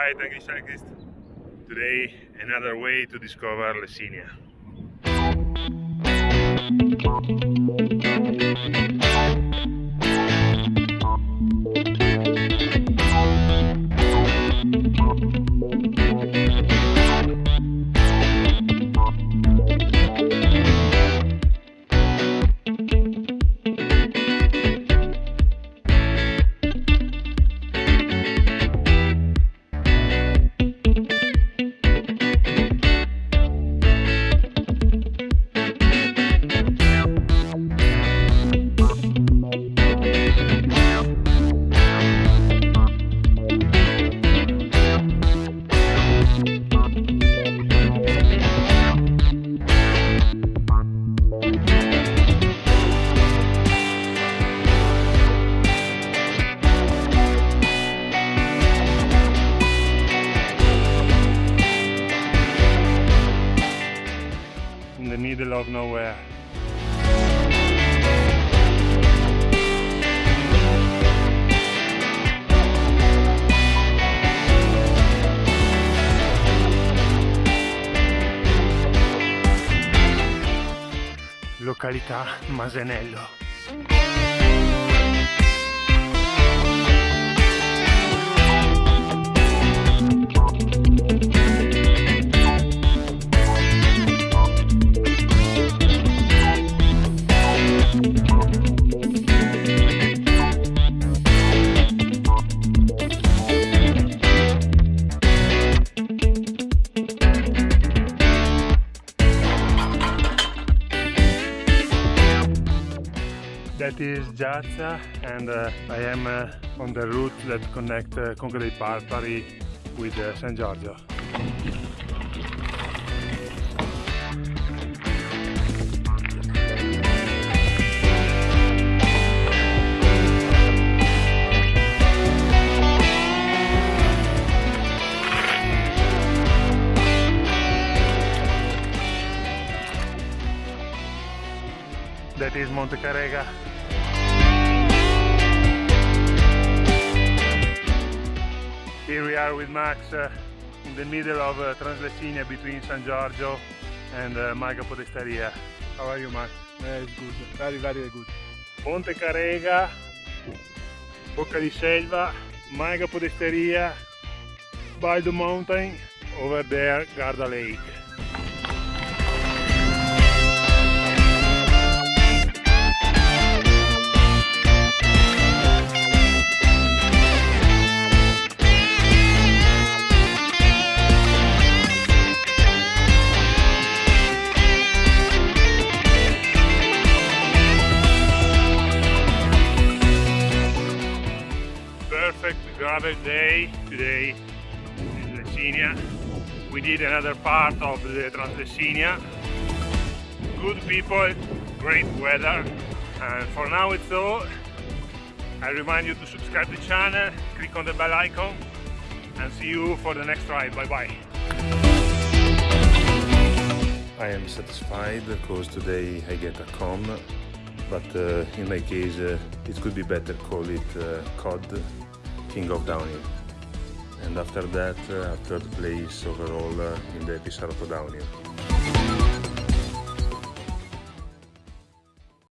Hi, thank you cyclist. Today another way to discover Lessinia. In the middle of nowhere. Località Masenello. That is Giazza and uh, I am uh, on the route that connects uh, Conca dei Parpari with uh, San Giorgio. That is Monte Carega. Here we are with Max uh, in the middle of uh, Translessinia between San Giorgio and uh, Malga Podestaria. How are you Max? Uh, it's good, very very good. Monte Carega, Bocca di Selva, Malga Podestaria, by the Mountain, over there Garda Lake. Gravel day today in Lessinia. We did another part of the Translessinia. Good people, great weather. And for now it's all. I remind you to subscribe to the channel, click on the bell icon and see you for the next ride. Bye bye. I am satisfied because today I get a KOM, but uh, in my case uh, it could be better call it uh, COD, King of Downhill. And after that, uh, third place overall uh, in the Pisarotto Downhill.